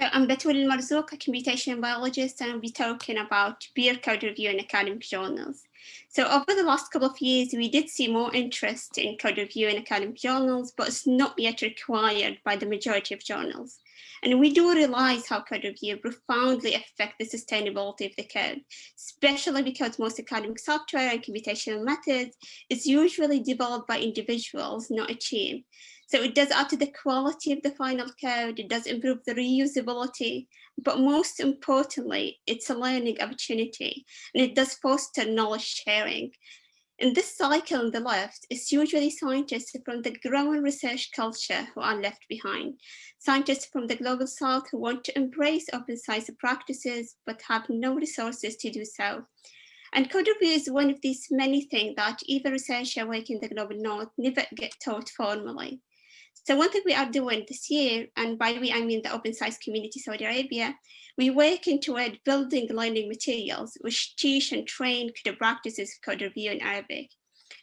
So I'm Batool Almarzouq, a computation biologist, and I'll be talking about peer code review in academic journals. So over the last couple of years, we did see more interest in code review in academic journals, but it's not yet required by the majority of journals. And we do realize how code review profoundly affect the sustainability of the code, especially because most academic software and computational methods is usually developed by individuals, not a team. So it does add to the quality of the final code, it does improve the reusability, but most importantly, it's a learning opportunity and it does foster knowledge sharing. In this cycle on the left, it's usually scientists from the growing research culture who are left behind. Scientists from the global south who want to embrace open science practices, but have no resources to do so. And code review is one of these many things that even researchers working in the global north never get taught formally. So one thing we are doing this year, and by we I mean the Open Science Community Saudi Arabia, we working toward building learning materials which teach and train code practices of code review in Arabic.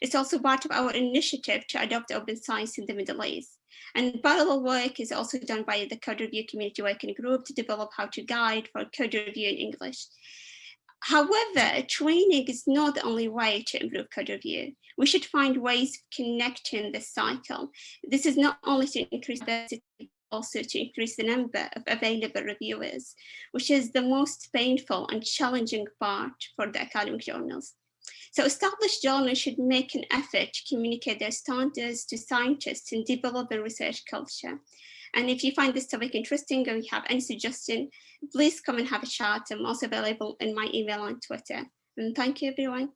It's also part of our initiative to adopt open science in the Middle East. And parallel work is also done by the code review community working group to develop how to guide for code review in English. However, training is not the only way to improve code review. We should find ways of connecting the cycle. This is not only to increase diversity, also to increase the number of available reviewers, which is the most painful and challenging part for the academic journals. So established journals should make an effort to communicate their standards to scientists and develop a research culture. And if you find this topic interesting or you have any suggestion, please come and have a chat. I'm also available in my email on Twitter. And thank you, everyone.